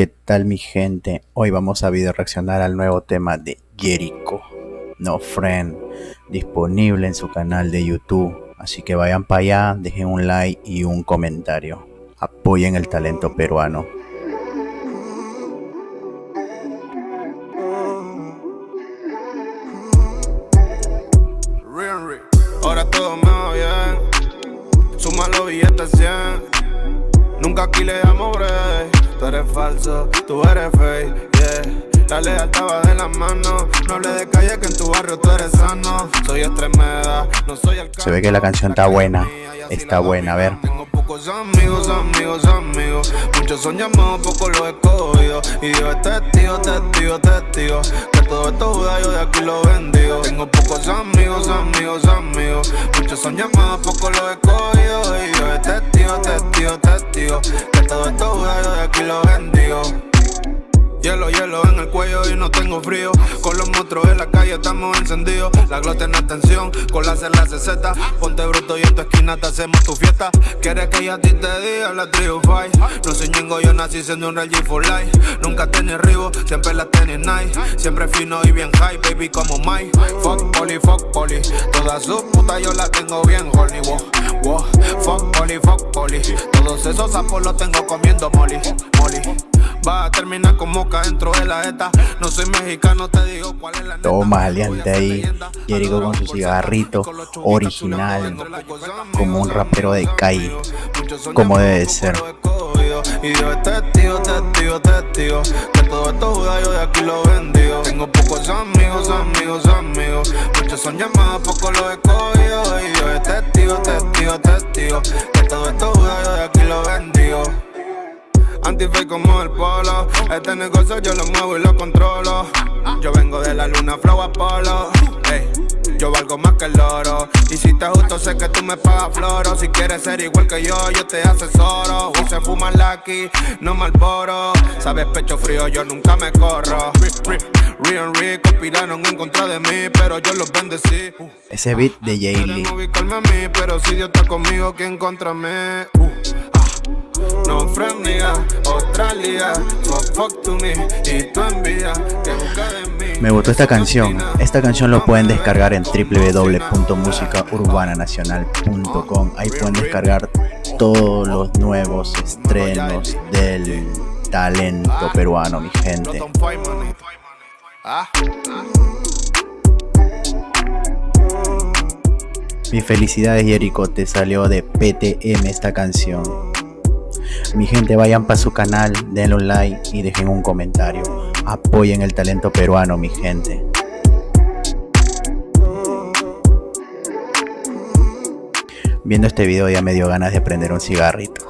¿Qué tal mi gente? Hoy vamos a video reaccionar al nuevo tema de Jericho, No Friend, disponible en su canal de YouTube. Así que vayan para allá, dejen un like y un comentario. Apoyen el talento peruano. Ahora todo va bien, suma los billetes 100. Nunca aquí le damos. Tú eres falso, tú eres fake, yeah. La lealtad va de las manos. No hable de calle que en tu barrio tú eres sano. Soy extremeda, no soy el Se ve que la canción está buena. Está buena, a ver. Tengo pocos amigos, amigos, amigos. Muchos son llamados, pocos los escogido. Y Dios es testigo, testigo, testigo. Que todo esto juda, yo de aquí lo bendigo. Tengo pocos amigos, amigos, amigos. Muchos son llamados, pocos los escogido. Hielo, hielo en el cuello y no tengo frío. Con los monstruos en la calle estamos encendidos. La glote en atención, con la la CZ Ponte bruto y en tu esquina te hacemos tu fiesta. Quieres que yo a ti te diga la fight No soy ñengo, yo nací siendo un real G for life. Nunca tenés ribo, siempre la tenés nice. Siempre fino y bien high, baby como Mike. Fuck poli, fuck poli Toda su puta yo la tengo bien horny, wow, wow Fuck poli, fuck poli Todos esos sapos los tengo comiendo molly, molly Va a terminar con moca dentro de la ETA No soy mexicano, te digo cuál es la neta. Toma, aliante ahí. Jericho con su cigarrito original Como un rapero de calle Como debe ser. y Dios es testigo, testigo, testigo Que todo esto juda yo de aquí lo bendigo. Tengo pocos amigos, amigos, amigos. Muchos son llamados, pocos los escogido Y Dios es testigo, testigo, testigo Como el polo. Este negocio yo lo muevo y lo controlo. Yo vengo de la luna, flow Apolo. Hey, Yo valgo más que el oro. Y si te justo sé que tú me pagas floro. Si quieres ser igual que yo, yo te asesoro. Uy, se fuma aquí, no malboro Sabes pecho frío, yo nunca me corro. Rian Rick conspiraron en contra de mí, pero yo los bendecí. Ese beat de Jay Lee. Pero si Dios está conmigo, ¿quién contra mí? Uh. Me y gustó esta canción. Esta canción lo pueden descargar en www.musicaurbanacional.com Ahí pueden descargar todos los nuevos estrenos del talento peruano, mi gente. Mi felicidades Jericho, te salió de PTM esta canción mi gente vayan para su canal, denle un like y dejen un comentario. Apoyen el talento peruano, mi gente. Viendo este video ya me dio ganas de prender un cigarrito.